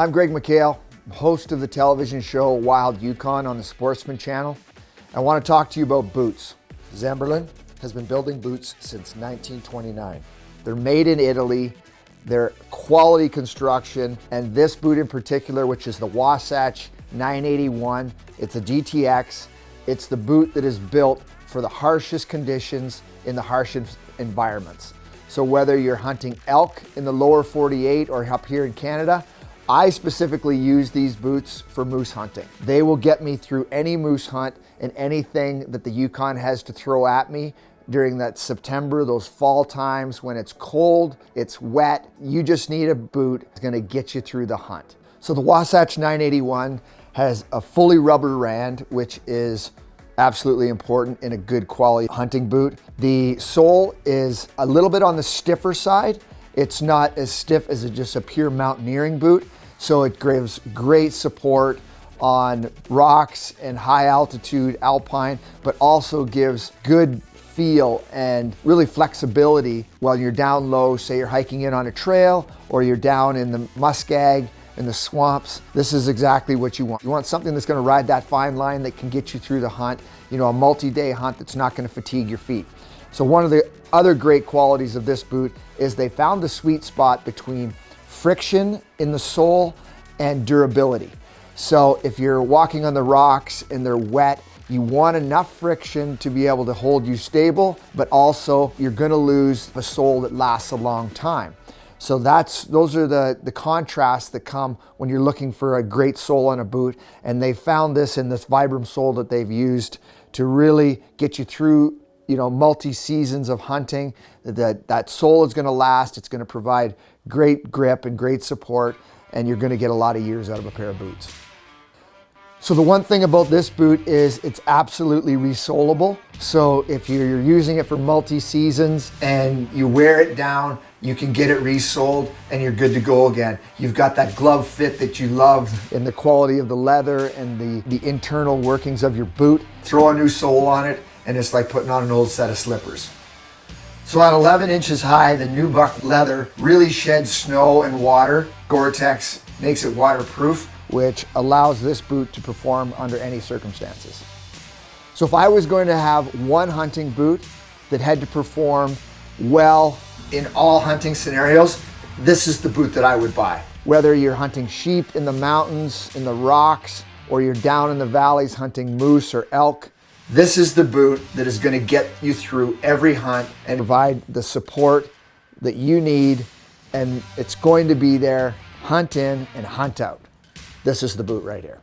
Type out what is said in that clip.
I'm Greg McHale, host of the television show Wild Yukon on the Sportsman Channel. I want to talk to you about boots. Zamberlan has been building boots since 1929. They're made in Italy, they're quality construction, and this boot in particular, which is the Wasatch 981, it's a GTX. It's the boot that is built for the harshest conditions in the harshest environments. So whether you're hunting elk in the lower 48 or up here in Canada, I specifically use these boots for moose hunting. They will get me through any moose hunt and anything that the Yukon has to throw at me during that September, those fall times when it's cold, it's wet. You just need a boot It's gonna get you through the hunt. So the Wasatch 981 has a fully rubber rand, which is absolutely important in a good quality hunting boot. The sole is a little bit on the stiffer side. It's not as stiff as just a pure mountaineering boot, so it gives great support on rocks and high altitude alpine, but also gives good feel and really flexibility while you're down low, say you're hiking in on a trail or you're down in the muskeg in the swamps. This is exactly what you want. You want something that's gonna ride that fine line that can get you through the hunt, you know, a multi-day hunt that's not gonna fatigue your feet. So one of the other great qualities of this boot is they found the sweet spot between friction in the sole and durability. So if you're walking on the rocks and they're wet, you want enough friction to be able to hold you stable, but also you're gonna lose a sole that lasts a long time. So that's those are the, the contrasts that come when you're looking for a great sole on a boot. And they found this in this Vibram sole that they've used to really get you through you know, multi-seasons of hunting. That, that sole is gonna last, it's gonna provide great grip and great support, and you're gonna get a lot of years out of a pair of boots. So the one thing about this boot is it's absolutely resolable. So if you're using it for multi-seasons and you wear it down, you can get it resoled and you're good to go again. You've got that glove fit that you love and the quality of the leather and the, the internal workings of your boot. Throw a new sole on it and it's like putting on an old set of slippers. So at 11 inches high, the nubuck leather really sheds snow and water. Gore-Tex makes it waterproof which allows this boot to perform under any circumstances. So if I was going to have one hunting boot that had to perform well in all hunting scenarios, this is the boot that I would buy. Whether you're hunting sheep in the mountains, in the rocks, or you're down in the valleys hunting moose or elk, this is the boot that is going to get you through every hunt and provide the support that you need and it's going to be there hunt in and hunt out. This is the boot right here.